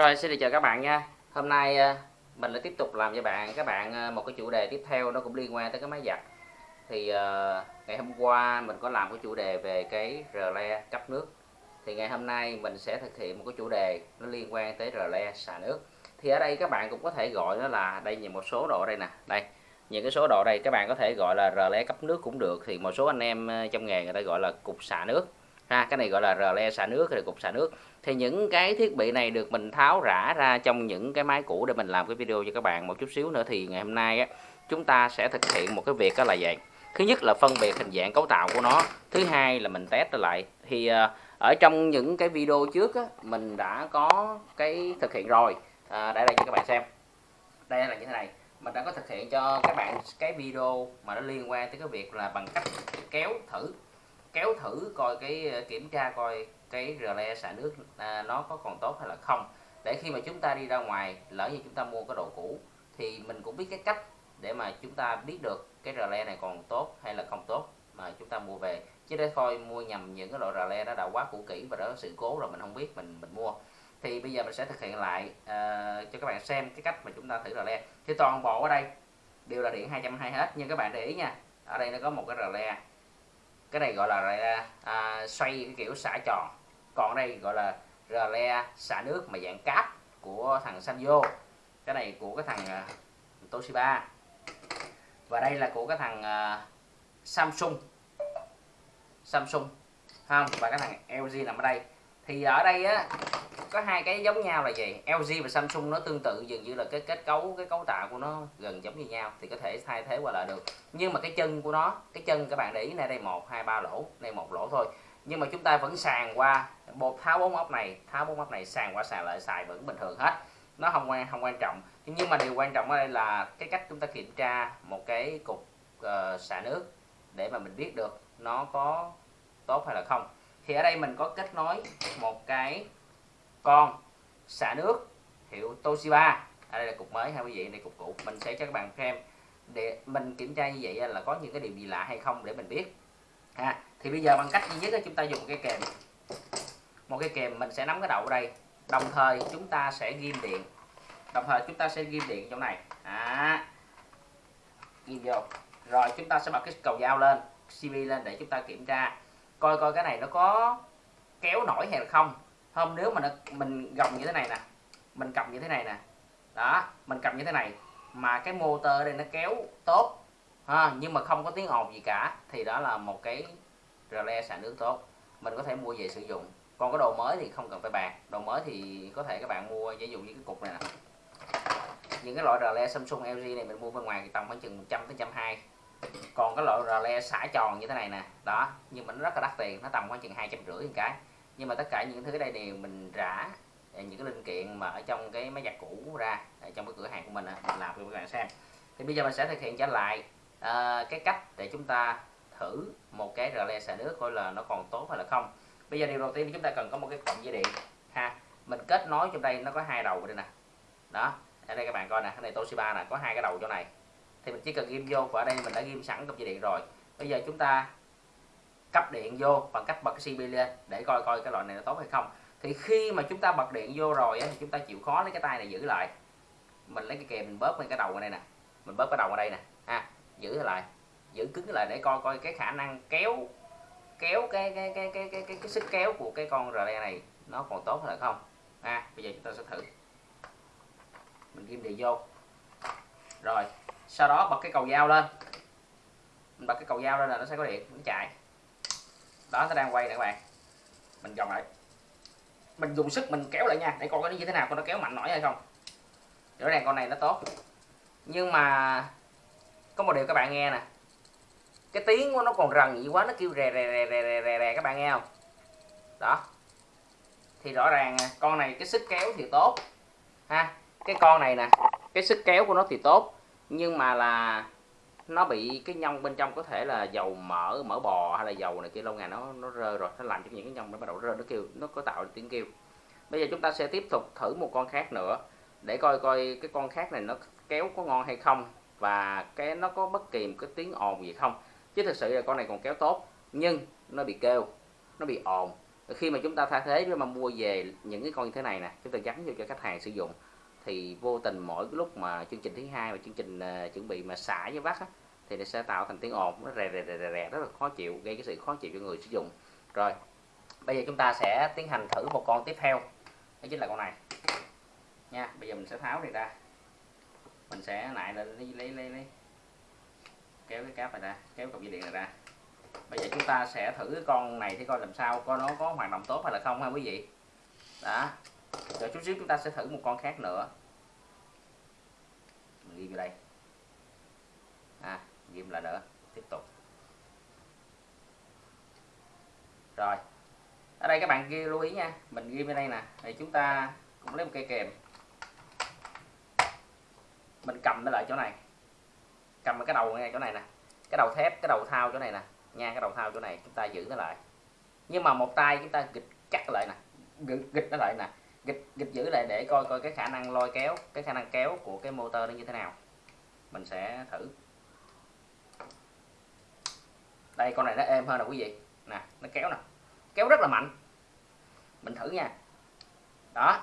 Rồi, xin được chào các bạn nha. Hôm nay ờ, mình lại tiếp tục làm cho bạn, các bạn ờ, một cái chủ đề tiếp theo nó cũng liên quan tới cái máy giặt. Thì ờ, ngày hôm qua mình có làm cái chủ đề về cái rờ le cấp nước. Thì ngày hôm nay mình sẽ thực hiện một cái chủ đề nó liên quan tới rờ le xả nước. Thì ở đây các bạn cũng có thể gọi nó là, đây nhìn một số độ đây nè. Đây, những cái số độ đây các bạn có thể gọi là rờ le cấp nước cũng được. Thì một số anh em trong nghề người ta gọi là cục xả nước ha cái này gọi là rờ le xả nước hay cục xả nước. Thì những cái thiết bị này được mình tháo rã ra trong những cái máy cũ để mình làm cái video cho các bạn một chút xíu nữa. Thì ngày hôm nay á, chúng ta sẽ thực hiện một cái việc đó là vậy. Thứ nhất là phân biệt hình dạng cấu tạo của nó. Thứ hai là mình test lại. Thì ờ, ở trong những cái video trước á, mình đã có cái thực hiện rồi. À, để đây cho các bạn xem. Đây là như thế này. Mình đã có thực hiện cho các bạn cái video mà nó liên quan tới cái việc là bằng cách kéo thử kéo thử coi cái ờ, kiểm tra coi cái rờ le xả nước à, nó có còn tốt hay là không. Để khi mà chúng ta đi ra ngoài lỡ như chúng ta mua cái đồ cũ thì mình cũng biết cái cách để mà chúng ta biết được cái rờ le này còn tốt hay là không tốt mà chúng ta mua về. Chứ để thôi mua nhầm những cái loại rờ le đó đã quá cũ kỹ và đó sự cố rồi mình không biết mình mình mua. Thì bây giờ mình sẽ thực hiện lại uh, cho các bạn xem cái cách mà chúng ta thử rờ le. Thì toàn bộ ở đây đều là điện 220 hết nhưng các bạn để ý nha ở đây nó có một cái rờ le cái này gọi là à, xoay cái kiểu xả tròn. Còn đây gọi là rờ le xả nước mà dạng cáp của thằng Sanyo. Cái này của cái thằng uh, Toshiba. Và đây là của cái thằng uh, Samsung. Samsung. Không và cái thằng LG nằm ở đây. Thì ở đây á có hai cái giống nhau là gì LG và Samsung nó tương tự dường như là cái kết cấu cái cấu tạo của nó gần giống như nhau thì có thể thay thế qua lại được. Nhưng mà cái chân của nó cái chân các bạn để ý này đây một hai ba lỗ đây một lỗ thôi. Nhưng mà chúng ta vẫn sàn qua bột tháo bốn ốc này tháo bốn ốc này sàn qua sàn lại xài vẫn bình thường hết. Nó không quan không quan trọng. Nhưng mà điều quan trọng ở đây là cái cách chúng ta kiểm tra một cái cục uh, xả nước để mà mình biết được nó có tốt hay là không. Thì ở đây mình có kết nối một cái con xả nước hiệu Toshiba. À, đây là cục mới hay quý vị này cục cũ. Mình sẽ cho các bạn xem để mình kiểm tra như vậy là có những cái điều gì lạ hay không để mình biết. Ha thì bây giờ bằng cách duy nhất là chúng ta dùng cái kèm. Một cái kèm mình sẽ nắm cái đầu ở đây. Đồng thời chúng ta sẽ ghim điện. Đồng thời chúng ta sẽ ghim điện chỗ này. À, ghim vô. Rồi chúng ta sẽ bật cái cầu dao lên cb lên để chúng ta kiểm tra coi coi cái này nó có kéo nổi hay là không không nếu mà nó mình gồng như thế này nè mình cầm như thế này nè đó mình cầm như thế này mà cái motor đây nó kéo tốt ha, nhưng mà không có tiếng ồn gì cả thì đó là một cái rờ le xả nước tốt. Mình có thể mua về sử dụng. Còn cái đồ mới thì không cần phải bàn. Đồ mới thì có thể các bạn mua ví dụ như cái cục này nè. Những cái loại rờ le Samsung LG này mình mua bên ngoài tầm khoảng chừng 100 tới 120 còn cái loại rờ le xả tròn như thế này nè đó nhưng mà nó rất là đắt tiền nó tầm khoảng chừng hai trăm rưỡi một cái nhưng mà tất cả những thứ đây đều mình rã à, những cái linh kiện mà ở trong cái máy giặt cũ ra à, trong cái cửa hàng của mình mình làm cho các bạn xem. Thì bây giờ mình sẽ thực hiện trở lại uh, cái cách để chúng ta thử một cái rờ le xả nước coi là nó còn tốt hay là không. Bây giờ điều đầu tiên chúng ta cần có một cái cổng dây điện ha. Mình kết nối trong đây nó có hai đầu đây nè. Đó ở đây các bạn coi nè cái này Toshiba nè có hai cái đầu chỗ này. Thì mình chỉ cần ghim vô và ở đây mình đã ghim sẵn cổng dây điện rồi. Bây giờ chúng ta cấp điện vô bằng cách bật cái CB lên để coi coi cái loại này nó tốt hay không. Thì khi mà chúng ta bật điện vô rồi thì chúng ta chịu khó lấy cái tay này giữ lại. Mình lấy cái kèm mình bóp lên cái đầu ở đây nè. Mình bóp cái đầu ở đây nè. Ha giữ lại giữ cứng lại để coi coi cái khả năng kéo kéo cái cái cái cái cái cái, cái sức kéo của cái con rờ này nó còn tốt hay không. Ha bây giờ chúng ta sẽ thử. Mình ghim điện vô. Rồi sau đó bật cái cầu dao lên. Mình bật cái cầu dao lên là nó sẽ có điện nó chạy đó nó đang quay nè các bạn. Mình gồng lại. Mình dùng sức mình kéo lại nha. Để coi nó như thế nào con nó kéo mạnh nổi hay không. Rõ ràng con này nó tốt. Nhưng mà có một điều các bạn nghe nè. Cái tiếng của nó còn rần gì quá nó kêu rè rè rè rè rè rè, rè các bạn nghe không? Đó. Thì rõ ràng con này cái sức kéo thì tốt. Ha cái con này nè cái sức kéo của nó thì tốt. Nhưng mà là nó bị cái nhông bên trong có thể là dầu mỡ mỡ bò hay là dầu này kia lâu ngày nó nó rơi rồi, nó làm cho những cái nhông nó bắt đầu rơi, nó kêu, nó có tạo tiếng kêu. Bây giờ chúng ta sẽ tiếp tục thử một con khác nữa, để coi coi cái con khác này nó kéo có ngon hay không và cái nó có bất kỳ một cái tiếng ồn gì không. Chứ thực sự là con này còn kéo tốt, nhưng nó bị kêu, nó bị ồn. Khi mà chúng ta thay thế để mà mua về những cái con như thế này nè, chúng ta gắn vô cho khách hàng sử dụng thì vô tình mỗi cái lúc mà chương trình thứ hai và chương trình uh, chuẩn bị mà xả với vắt á, thì nó sẽ tạo thành tiếng ồn nó rè rè rè rè, rất là khó chịu gây cái sự khó chịu cho người sử dụng. Rồi bây giờ chúng ta sẽ tiến hành thử một con tiếp theo. Đó chính là con này. Nha bây giờ mình sẽ tháo này ra. Mình sẽ lại lên lấy lấy lấy, lấy. kéo cái cáp này ra kéo cọc dây điện này ra. Bây giờ chúng ta sẽ thử cái con này thì coi làm sao coi nó có hoạt động tốt hay là không ha quý vị. Đó rồi chút xíu chúng ta sẽ thử một con khác nữa. Mình ghi vào đây. À ghim lại nữa tiếp tục. Rồi. Ở đây các bạn ghi lưu ý nha. Mình ghi bên đây nè. Thì chúng ta cũng lấy một cây kèm. Mình cầm nó lại chỗ này. Cầm cái đầu ngay chỗ này nè. Cái đầu thép cái đầu thao chỗ này nè. Nha cái đầu thao chỗ này. Chúng ta giữ nó lại. Nhưng mà một tay chúng ta gịch cắt lại nè. Gịch, gịch nó lại nè gịch gịch giữ lại để coi coi cái khả năng lôi kéo, cái khả năng kéo của cái motor nó như thế nào. Mình sẽ thử. Đây, con này nó êm hơn nè quý vị. Nè, nó kéo nè. Kéo rất là mạnh. Mình thử nha. Đó,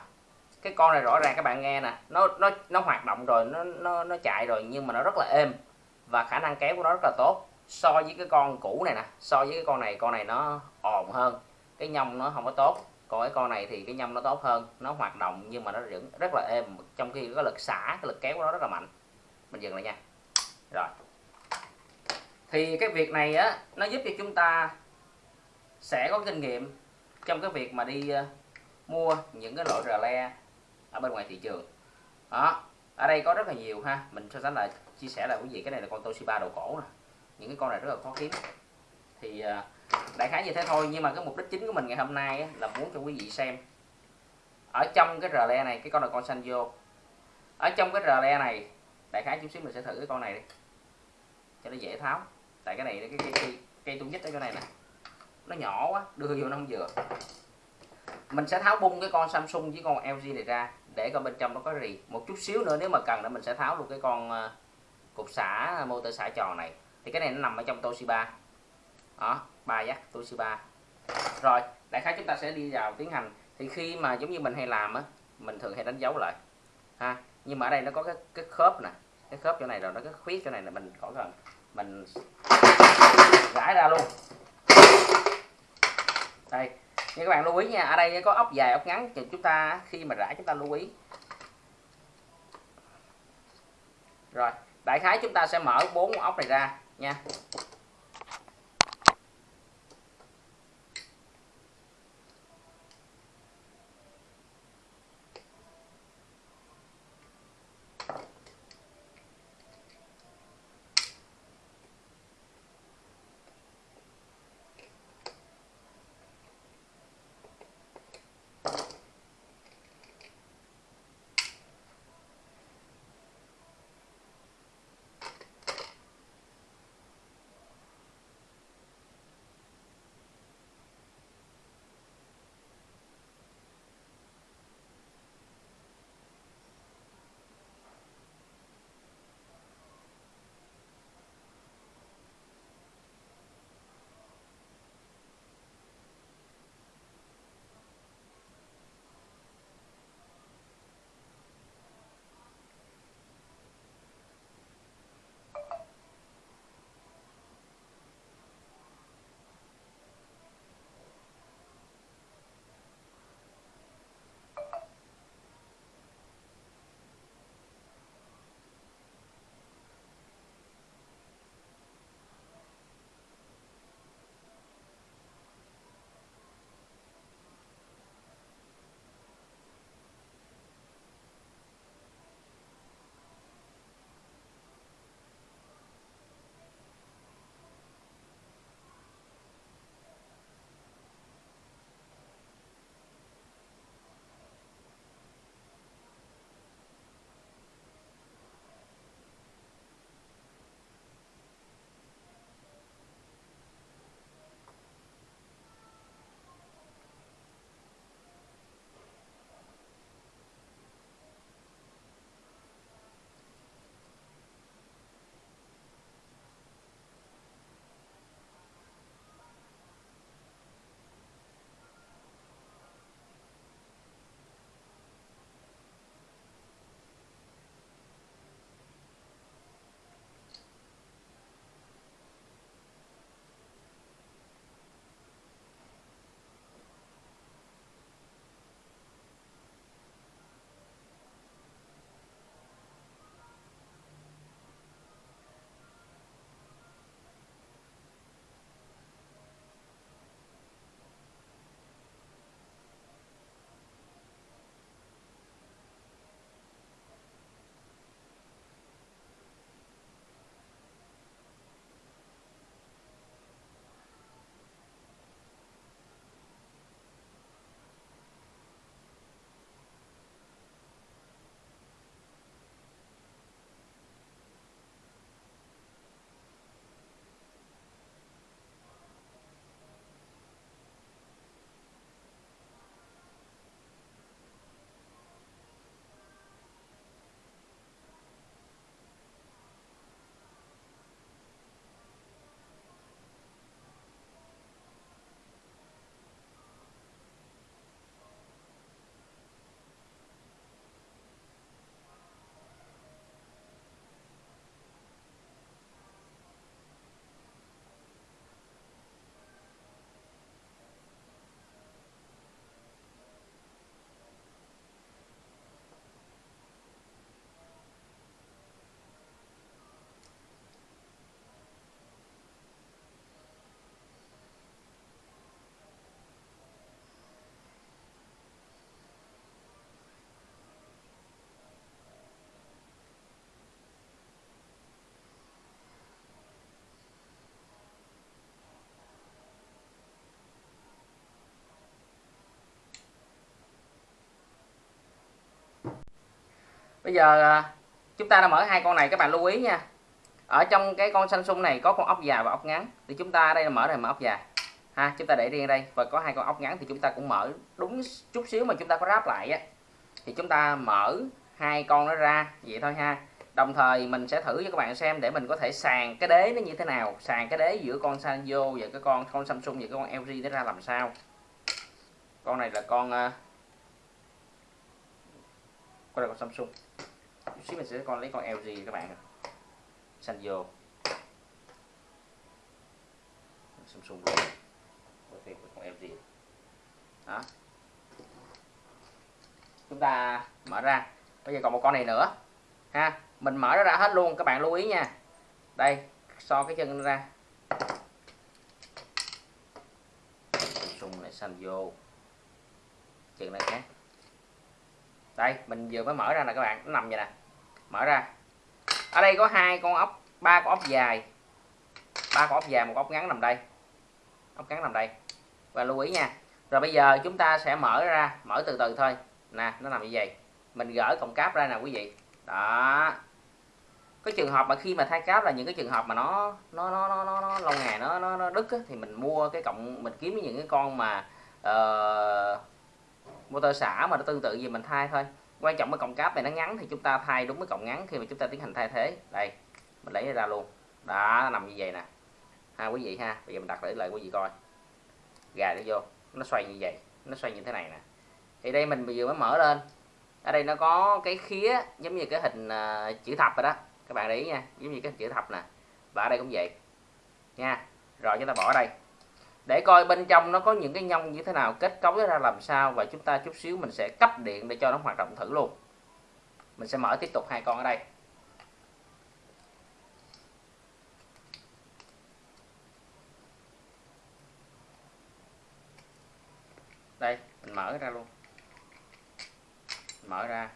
cái con này rõ ràng các bạn nghe nè. Nó nó nó hoạt động rồi, nó nó nó chạy rồi, nhưng mà nó rất là êm. Và khả năng kéo của nó rất là tốt. So với cái con cũ này nè. So với cái con này con này nó ồn hơn. Cái nhông nó không có tốt còn cái con này thì cái nhông nó tốt hơn nó hoạt động nhưng mà nó vẫn rất là êm trong khi có lực xả cái lực kéo của nó rất là mạnh. Mình dừng lại nha. Rồi. Thì cái việc này á nó giúp cho chúng ta sẽ có kinh nghiệm trong cái việc mà đi uh, mua những cái loại rờ le ở bên ngoài thị trường. Đó ở đây có rất là nhiều ha. Mình so sánh là chia sẻ là quý vị. Cái này là con Toshiba đầu cổ nè. Những cái con này rất là khó kiếm thì à, đại khái như thế thôi. Nhưng mà cái mục đích chính của mình ngày hôm nay á, là muốn cho quý vị xem ở trong cái rờ le này cái con là con xanh vô ở trong cái rờ le này đại khái chút xíu mình sẽ thử cái con này đi cho nó dễ tháo. Tại cái này cái cây cây, cây tung nhất ở chỗ này nè. Nó nhỏ quá đưa vô nó không vừa. Mình sẽ tháo bung cái con Samsung với con LG này ra để coi bên trong nó có gì một chút xíu nữa nếu mà cần nữa mình sẽ tháo luôn cái con à, cục xả à, motor xả tròn này. Thì cái này nó nằm ở trong Toshiba đó, ba giác Toshiba rồi, đại khái chúng ta sẽ đi vào tiến hành. Thì khi mà giống như mình hay làm á, mình thường hay đánh dấu lại, ha. Nhưng mà ở đây nó có cái cái khớp nè, cái khớp chỗ này rồi nó cái khuyết chỗ này là mình khỏi cần mình gãi ra luôn. Đây như các bạn lưu ý nha, ở đây có ốc dài, ốc ngắn, thì chúng ta khi mà rải chúng ta lưu ý. Rồi, đại khái chúng ta sẽ mở bốn ốc này ra nha. Bây giờ à, chúng ta đã mở hai con này các bạn lưu ý nha. Ở trong cái con Samsung này có con ốc dài và ốc ngắn. Thì chúng ta đây là mở này mở ốc dài. Ha chúng ta để riêng đây. Và có hai con ốc ngắn thì chúng ta cũng mở đúng chút xíu mà chúng ta có ráp lại á. Thì chúng ta mở hai con nó ra vậy thôi ha. Đồng thời mình sẽ thử cho các bạn xem để mình có thể sàn cái đế nó như thế nào. Sàn cái đế giữa con Sanyo và cái con con Samsung và cái con LG nó ra làm sao. Con này là con uh, con này con Samsung. Chút xíu mình sẽ con lấy con LG các bạn xanh vô, Samsung. Luôn con LG đó. Chúng ta mở ra. Bây giờ còn một con này nữa. Ha mình mở nó ra hết luôn các bạn lưu ý nha. Đây so cái chân ra. Samsung lại xanh vô. Chân này khác đây mình vừa mới mở ra nè các bạn nó nằm vậy nè. Mở ra. Ở đây có hai con ốc ba con ốc dài. Ba con ốc dài một ốc ngắn nằm đây. Ốc ngắn nằm đây. Và lưu ý nha rồi bây giờ chúng ta sẽ mở ra mở từ từ thôi. Nè nó nằm như vậy. Mình gỡ cọng cáp ra nè quý vị. Đó. Cái trường hợp mà khi mà thay cáp là những cái trường hợp mà nó nó nó nó nó, nó lâu ngày nó nó, nó đứt á, thì mình mua cái cộng mình kiếm những cái con mà uh, motor xả mà nó tương tự gì mình thay thôi. Quan trọng cái cổng cáp này nó ngắn thì chúng ta thay đúng cái cổng ngắn khi mà chúng ta tiến hành thay thế. Đây mình lấy ra luôn. Đó nằm như vậy nè. Ha quý vị ha bây giờ mình đặt để lại quý vị coi. Gà nó vô nó xoay như vậy nó xoay như thế này nè. Thì đây mình vừa mới mở lên. Ở đây nó có cái khía giống như cái hình uh, chữ thập rồi đó. Các bạn để ý nha giống như cái hình chữ thập nè. Và ở đây cũng vậy. Nha rồi chúng ta bỏ đây để coi bên trong nó có những cái nhông như thế nào, kết cấu ra làm sao và chúng ta chút xíu mình sẽ cấp điện để cho nó hoạt động thử luôn. Mình sẽ mở tiếp tục hai con ở đây. Đây, mình mở ra luôn. Mở ra.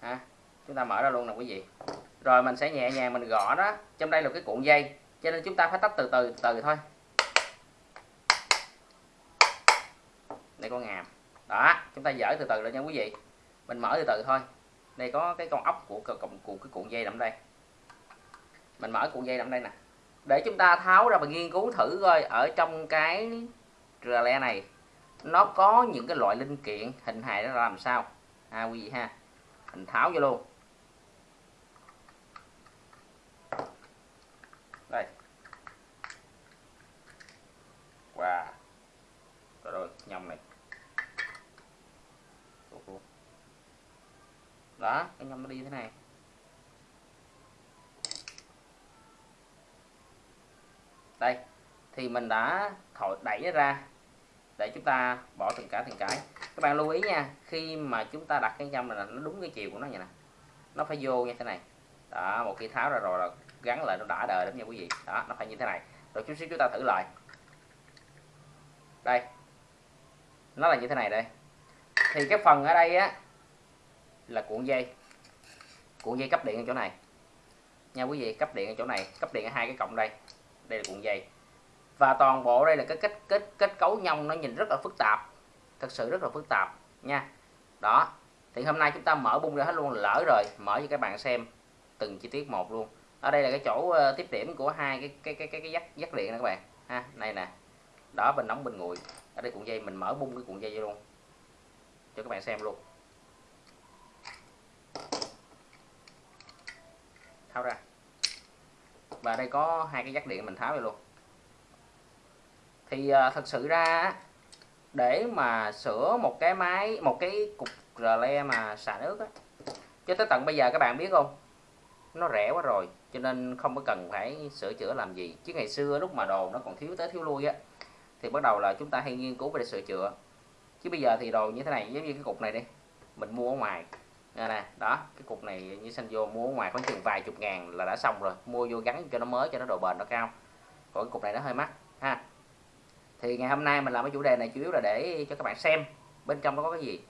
Ha chúng ta mở ra luôn nè quý vị. Rồi mình sẽ nhẹ nhàng mình gõ đó. Trong đây là cái cuộn dây, cho nên chúng ta phải tách từ từ từ thôi. Đây con ngàm. Đó, chúng ta dở từ từ lên nha quý vị. Mình mở từ từ thôi. Đây có cái con ốc của cộng của cái cuộn dây nằm đây. Mình mở cuộn dây nằm đây nè. Để chúng ta tháo ra và nghiên cứu thử coi ở trong cái le này, nó có những cái loại linh kiện hình hài nó làm sao? À quý vị ha. Mình tháo vô luôn đây wow rồi rồi nhông này. Đó, cái nhông nó đi thế này. Đây, thì mình đã thổi đẩy nó ra để chúng ta bỏ từng cái từng cái. Các bạn lưu ý nha, khi mà chúng ta đặt cái nhâm là nó đúng cái chiều của nó vậy nè. Nó phải vô như thế này. Đó, một khi tháo ra rồi là gắn lại, nó đã đời lắm nha quý vị. Đó, nó phải như thế này. Rồi chút xíu chúng ta thử lại đây. Nó là như thế này đây. Thì cái phần ở đây á là cuộn dây. Cuộn dây cấp điện ở chỗ này. Nha quý vị cấp điện ở chỗ này. Cấp điện ở hai cái cọng đây. Đây là cuộn dây. Và toàn bộ đây là cái kết kết kết cấu nhông nó nhìn rất là phức tạp. Thật sự rất là phức tạp nha. Đó. Thì hôm nay chúng ta mở bung ra hết luôn lỡ rồi mở cho các bạn xem từng chi tiết một luôn. Ở đây là cái chỗ ờ, tiếp điểm của hai cái cái cái cái, cái dắt dắt điện nè các bạn. Ha này nè đó bên nóng bên nguội. Ở đây cuộn dây mình mở bung cái cuộn dây luôn. Cho các bạn xem luôn. Tháo ra. Và đây có hai cái dắt điện mình tháo ra luôn. Thì à, thật sự ra để mà sửa một cái máy một cái cục rle mà xả nước á cho tới tận bây giờ các bạn biết không nó rẻ quá rồi cho nên không có cần phải sửa chữa làm gì. Chứ ngày xưa lúc mà đồ nó còn thiếu tới thiếu lui á thì bắt đầu là chúng ta hay nghiên cứu về sửa chữa. Chứ bây giờ thì đồ như thế này, giống như cái cục này đi, mình mua ở ngoài. Nè nè, đó, cái cục này như xanh vô mua ở ngoài khoảng chừng vài chục ngàn là đã xong rồi. Mua vô gắn cho nó mới, cho nó độ bền nó cao. Còn cái cục này nó hơi mắc, ha. Thì ngày hôm nay mình làm cái chủ đề này chủ yếu là để cho các bạn xem bên trong nó có cái gì.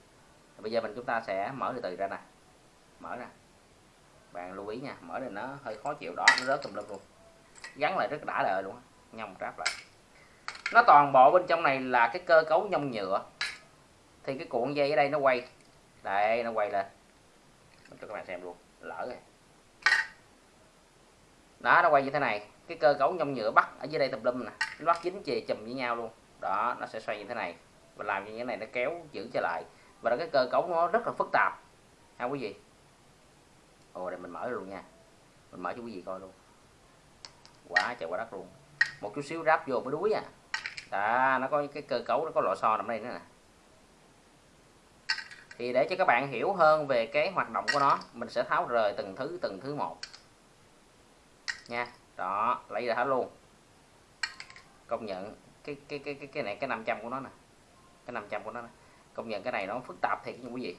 Bây giờ mình chúng ta sẽ mở từ từ ra nè. Mở ra. Bạn lưu ý nha, mở thì nó hơi khó chịu đó nó rớt tùm lum luôn. Gắn lại rất đã đời luôn nhông tráp lại nó toàn bộ bên trong này là cái cơ cấu nhông nhựa. Thì cái cuộn dây ở đây nó quay. Đây, nó quay lên. Cho các bạn xem luôn. Lỡ rồi. Đó, nó quay như thế này. Cái cơ cấu nhông nhựa bắt ở dưới đây tùm lum nè. Nó bắt dính chì chùm với nhau luôn. Đó, nó sẽ xoay như thế này. Và làm như thế này nó kéo, giữ trở lại. Và đó cái cơ cấu nó rất là phức tạp. Ha quý vị? Ồ, đây mình mở luôn nha. Mình mở cho quý vị coi luôn. Quá trời quá đất luôn. Một chút xíu ráp vô mới đuối à đó nó có cái cơ cấu nó có lò xo nằm đây nữa nè. Thì để cho các bạn hiểu hơn về cái hoạt động của nó mình sẽ tháo rời từng thứ từng thứ một. Nha đó lấy ra hết luôn. Công nhận cái cái cái cái cái này cái 500 của nó nè. Cái 500 của nó nè. công nhận cái này nó phức tạp thiệt nha quý vị.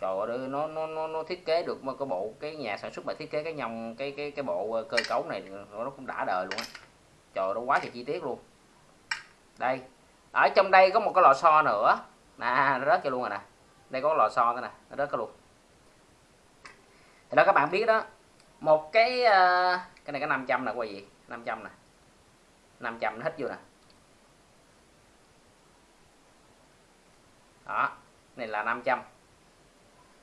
Trời ơi nó nó nó, nó thiết kế được mà cái bộ cái nhà sản xuất mà thiết kế cái nhông cái cái cái bộ ờ, cơ cấu này nó cũng đã đời luôn á. Trời nó quá trời chi tiết luôn đây. Ở trong đây có một cái lò xo nữa. Nè nó rớt cho luôn rồi nè. Đây có lò xo nữa nè nó rớt cái luôn. Thì đó các bạn biết đó một cái uh, cái này cái 500 nè quay gì? 500 nè. 500 nó hít vô nè. Đó này là 500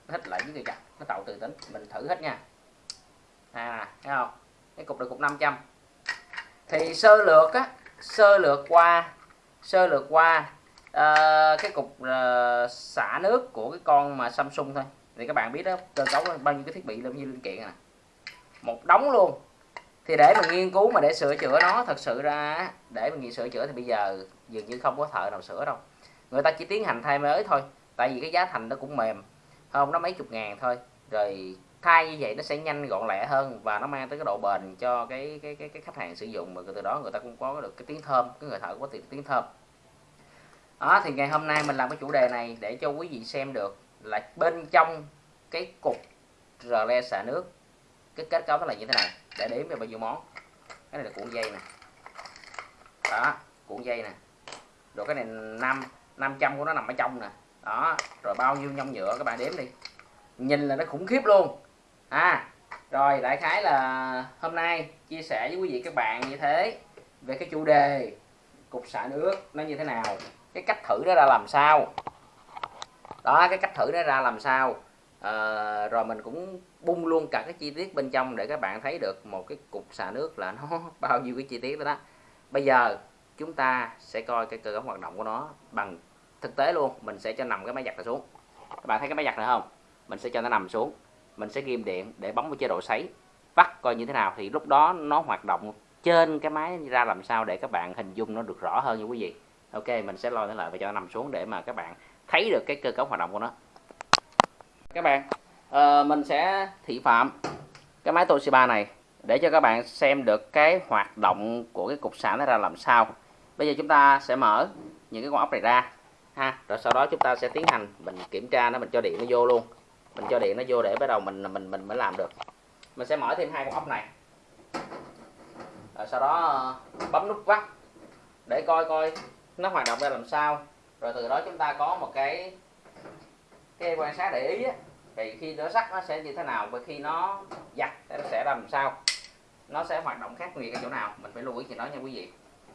nó hít lại với người chặt nó tạo từ tính mình thử hết nha. À thấy không? Cái cục được cục 500 thì sơ lược á sơ lược qua sơ lược qua uh, cái cục uh, xả nước của cái con mà Samsung thôi. Thì các bạn biết đó cơ cấu bao nhiêu cái thiết bị bao nhiêu linh kiện à. Một đống luôn. Thì để mà nghiên cứu mà để sửa chữa nó thật sự ra để mà nghiên sửa chữa thì bây giờ dường như không có thợ nào sửa đâu. Người ta chỉ tiến hành thay mới thôi tại vì cái giá thành nó cũng mềm. Không nó mấy chục ngàn thôi. Rồi thay như vậy nó sẽ nhanh gọn lẹ hơn và nó mang tới cái độ bền cho cái cái cái, cái khách hàng sử dụng mà từ đó người ta cũng có được cái tiếng thơm cái người thợ có tiếng tiếng thơm. Đó thì ngày hôm nay mình làm cái chủ đề này để cho quý vị xem được là bên trong cái cục rờ le xả nước cái kết cấu nó là như thế này. Để đếm về bao nhiêu món. Cái này là cuộn dây nè. Đó cuộn dây nè. Rồi cái này năm 500 của nó nằm ở trong nè. Đó rồi bao nhiêu nhông nhựa các bạn đếm đi. Nhìn là nó khủng khiếp luôn à rồi đại khái là hôm nay chia sẻ với quý vị các bạn như thế về cái chủ đề cục xả nước nó như thế nào cái cách thử nó ra làm sao. Đó cái cách thử nó ra làm sao. À, rồi mình cũng bung luôn cả cái chi tiết bên trong để các bạn thấy được một cái cục xả nước là nó bao nhiêu cái chi tiết đó đó. Bây giờ chúng ta sẽ coi cái cơ cấu hoạt động của nó bằng thực tế luôn. Mình sẽ cho nằm cái máy giặt này xuống. Các bạn thấy cái máy giặt này không? Mình sẽ cho nó nằm xuống mình sẽ ghim điện để bấm vào chế độ sấy vắt coi như thế nào thì lúc đó nó hoạt động trên cái máy ra làm sao để các bạn hình dung nó được rõ hơn nha quý vị. Ok mình sẽ lôi nó lại và cho nó nằm xuống để mà các bạn thấy được cái cơ cấu hoạt động của nó. Các bạn uh, mình sẽ thị phạm cái máy Toshiba này để cho các bạn xem được cái hoạt động của cái cục xả nó ra làm sao. Bây giờ chúng ta sẽ mở những cái con ốc này ra ha. Rồi sau đó chúng ta sẽ tiến hành mình kiểm tra nó mình cho điện nó vô luôn mình cho điện nó vô để bắt đầu mình mình mình mới làm được. Mình sẽ mở thêm hai con ốc này. Rồi sau đó ờ, bấm nút vắt để coi coi nó hoạt động ra làm sao. Rồi từ đó chúng ta có một cái cái quan sát để ý á, thì khi nó sắt nó sẽ như thế nào và khi nó giặt nó sẽ làm sao. Nó sẽ hoạt động khác biệt ở chỗ nào, mình phải lưu ý chuyện đó nha quý vị.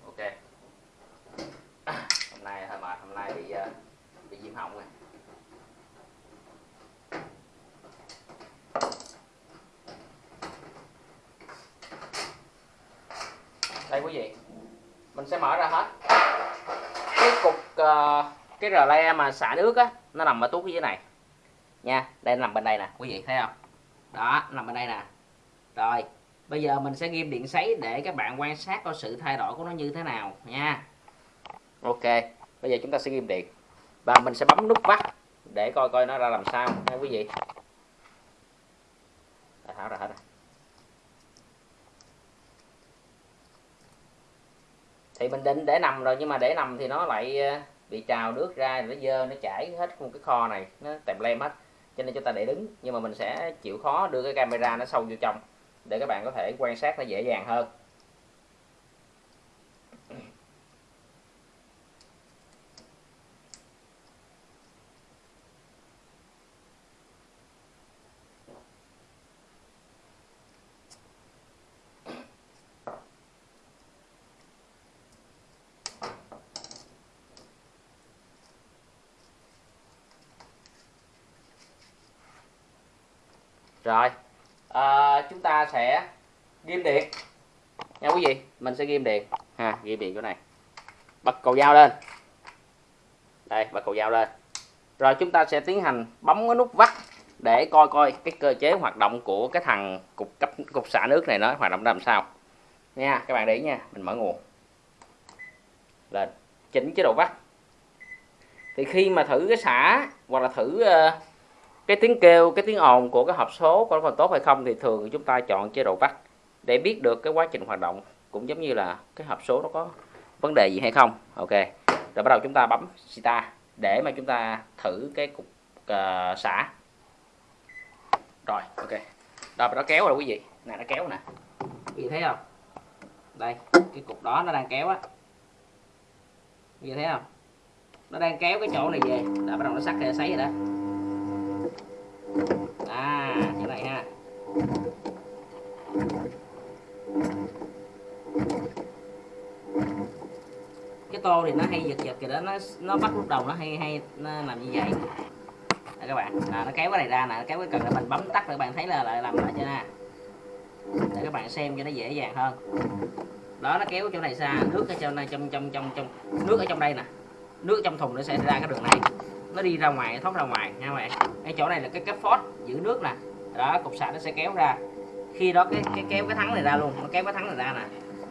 Ok. Hôm nay hơi mệt hôm nay bị ờ, bị viêm họng rồi. Đây quý vị. Mình sẽ mở ra hết. Cái cục uh, cái rờ le mà xả nước á nó nằm ở tuốt dưới này. Nha đây nó nằm bên đây nè quý vị thấy không? Đó nằm bên đây nè. Rồi bây giờ mình sẽ ghim điện sấy để các bạn quan sát coi sự thay đổi của nó như thế nào nha. Ok bây giờ chúng ta sẽ ghim điện. Và mình sẽ bấm nút vắt để coi coi nó ra làm sao nha quý vị. Tháo ra hết rồi. Thì mình định để nằm rồi, nhưng mà để nằm thì nó lại ờ, bị trào nước ra nó dơ, nó chảy hết một cái kho này, nó tèm lem hết. Cho nên chúng ta để đứng, nhưng mà mình sẽ chịu khó đưa cái camera nó sâu vô trong, để các bạn có thể quan sát nó dễ dàng hơn. Rồi. À, chúng ta sẽ ghim điện. Nha quý vị mình sẽ ghim điện. Ha ghim điện chỗ này. Bật cầu dao lên. Đây bật cầu dao lên. Rồi chúng ta sẽ tiến hành bấm cái nút vắt để coi coi cái cơ chế hoạt động của cái thằng cục cấp cục xả nước này nó hoạt động làm sao. Nha các bạn để ý nha mình mở nguồn. Lên. Chỉnh chế độ vắt. Thì khi mà thử cái xả hoặc là thử uh, cái tiếng kêu cái tiếng ồn của cái hộp số có còn tốt hay không thì thường chúng ta chọn chế độ bắt để biết được cái quá trình hoạt động cũng giống như là cái hộp số nó có vấn đề gì hay không. Ok rồi bắt đầu chúng ta bấm sita để mà chúng ta thử cái cục uh, xả. Rồi ok. Rồi nó kéo rồi quý vị. Nè nó kéo nè. Quý vị thấy không? Đây cái cục đó nó đang kéo á. Quý vị thấy không? Nó đang kéo cái chỗ này về. Đã bắt đầu nó sắt ra sấy rồi đó. Cái tô thì nó hay giật giật kìa đó, nó nó bắt lúc đầu nó hay hay, nó làm như vậy. Đây các bạn là nó kéo cái này ra nè kéo cái cần là mình bấm tắt để các bạn thấy là lại làm lại cho nè. Để các bạn xem cho nó dễ dàng hơn. Đó, nó kéo chỗ này xa, nước ở trong này, trong trong trong trong, nước ở trong đây nè. Nước trong thùng nó sẽ ra cái đường này. Nó đi ra ngoài thoát ra ngoài, nha các bạn. Cái chỗ này là cái cái phốt, giữ nước nè. Đó, cục sạc nó sẽ kéo ra. Khi đó cái cái kéo cái thắng này ra luôn, nó kéo cái thắng này ra nè.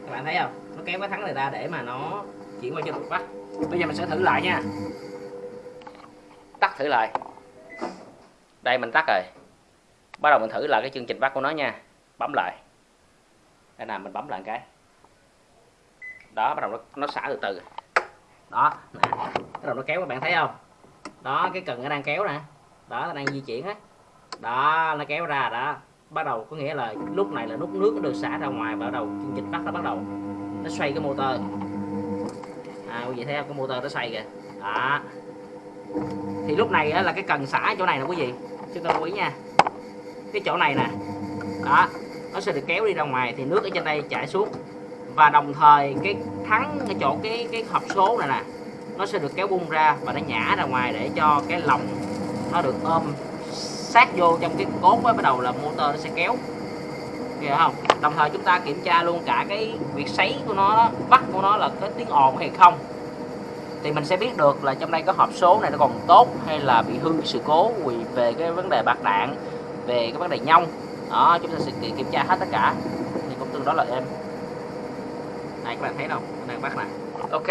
Các bạn thấy không? Nó kéo cái thắng này ra để mà nó chuyển qua cho cục bắt bây giờ mình sẽ thử lại nha. Tắt thử lại. Đây mình tắt rồi. Bắt đầu mình thử lại cái chương trình bắt của nó nha. Bấm lại. Đây nào mình bấm lại cái. Đó bắt đầu nó, nó xả từ từ. Đó. Nè bắt đầu nó kéo các bạn thấy không? Đó cái cần nó đang kéo nè. Đó nó đang di chuyển á. Đó nó kéo ra đó. Bắt đầu có nghĩa là lúc này là nút nước nó được xả ra ngoài và bắt đầu chương trình bắt nó bắt đầu. Nó xoay cái motor à quý vị thấy không? Cái motor nó xoay kìa. Đó. Thì lúc này á, là cái cần xả chỗ này nè quý vị. Chúng ta lưu ý nha. Cái chỗ này nè. Đó. Nó sẽ được kéo đi ra ngoài thì nước ở trên đây chảy xuống. Và đồng thời cái thắng cái chỗ cái cái hộp số này nè nó sẽ được kéo bung ra và nó nhả ra ngoài để cho cái lồng nó được ôm sát vô trong cái cốt mới bắt đầu là motor nó sẽ kéo hiểu không? Đồng thời chúng ta kiểm tra luôn cả cái việc sấy của nó đó, bắt của nó là có tiếng ồn hay không. Thì mình sẽ biết được là trong đây có hộp số này nó còn tốt hay là bị hư sự cố vì về cái vấn đề bạc đạn về cái vấn đề nhông. Đó chúng ta sẽ kiểm tra hết tất cả. Thì cũng tương đối là êm. Này các bạn thấy không đang bắt này. Ok.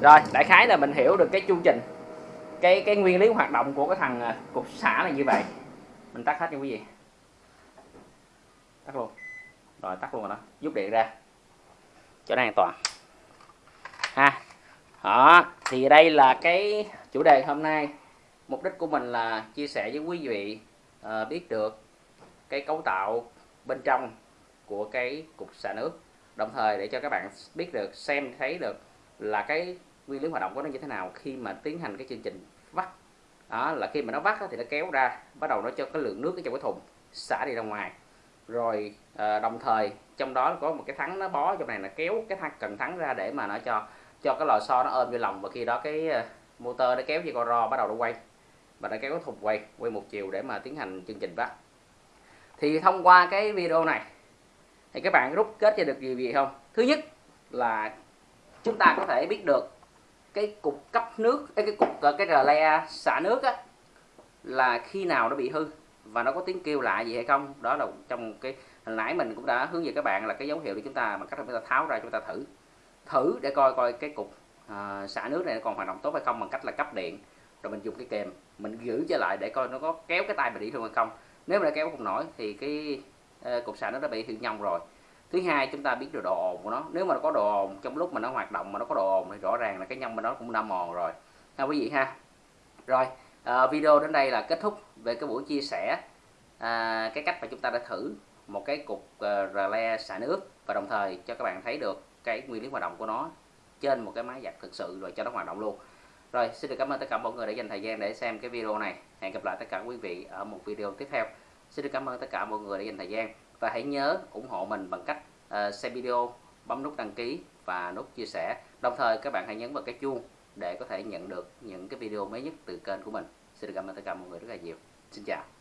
Rồi đại khái là mình hiểu được cái chu trình cái cái nguyên lý hoạt động của cái thằng à, cục xả này như vậy. Mình tắt hết cho quý vị tắt luôn. Rồi tắt luôn rồi đó. Rút điện ra. Cho nó an toàn. Ha. Đó thì đây là cái chủ đề hôm nay. Mục đích của mình là chia sẻ với quý vị uh, biết được cái cấu tạo bên trong của cái cục xả nước. Đồng thời để cho các bạn biết được xem thấy được là cái nguyên lý hoạt động của nó như thế nào khi mà tiến hành cái chương trình vắt. Đó là khi mà nó vắt thì nó kéo ra bắt đầu nó cho cái lượng nước ở trong cái thùng xả đi ra ngoài rồi à, đồng thời trong đó có một cái thắng nó bó trong này là kéo cái thắng cần thắng ra để mà nó cho cho cái lò xo nó ôm vô lòng. Và khi đó cái uh, motor nó kéo dây con ro bắt đầu nó quay. Và nó kéo cái thùng quay quay một chiều để mà tiến hành chương trình vắt thì thông qua cái video này thì các bạn rút kết cho được gì gì không? Thứ nhất là chúng ta có thể biết được cái cục cấp nước cái cục ờ, cái rờ le xả nước á là khi nào nó bị hư và nó có tiếng kêu lạ gì hay không? Đó là trong cái hồi nãy mình cũng đã hướng dẫn các bạn là cái dấu hiệu để chúng ta bằng cách chúng ta tháo ra chúng ta thử. Thử để coi coi cái cục à, xả nước này nó còn hoạt động tốt hay không bằng cách là cấp điện. Rồi mình dùng cái kèm mình giữ trở lại để coi nó có kéo cái tay mình đi thương hay không. Nếu mà nó kéo không nổi thì cái uh, cục xả nó đã bị hư nhông rồi. Thứ hai chúng ta biết được độ ồn của nó. Nếu mà nó có độ ồn trong lúc mà nó hoạt động mà nó có độ ồn thì rõ ràng là cái nhông bên đó cũng đã mòn rồi. Ha quý vị ha. Rồi à, video đến đây là kết thúc về cái buổi chia sẻ à, cái cách mà chúng ta đã thử một cái cục uh, rờ le xả nước và đồng thời cho các bạn thấy được cái nguyên lý hoạt động của nó trên một cái máy giặt thực sự rồi cho nó hoạt động luôn. Rồi xin được cảm ơn tất cả mọi người đã dành thời gian để xem cái video này. Hẹn gặp lại tất cả quý vị ở một video tiếp theo. Xin được cảm ơn tất cả mọi người đã dành thời gian và hãy nhớ ủng hộ mình bằng cách ờ, uh, xem video bấm nút đăng ký và nút chia sẻ. Đồng thời các bạn hãy nhấn vào cái chuông để có thể nhận được những cái video mới nhất từ kênh của mình. Xin được cảm ơn tất cả mọi người rất là nhiều. Xin chào.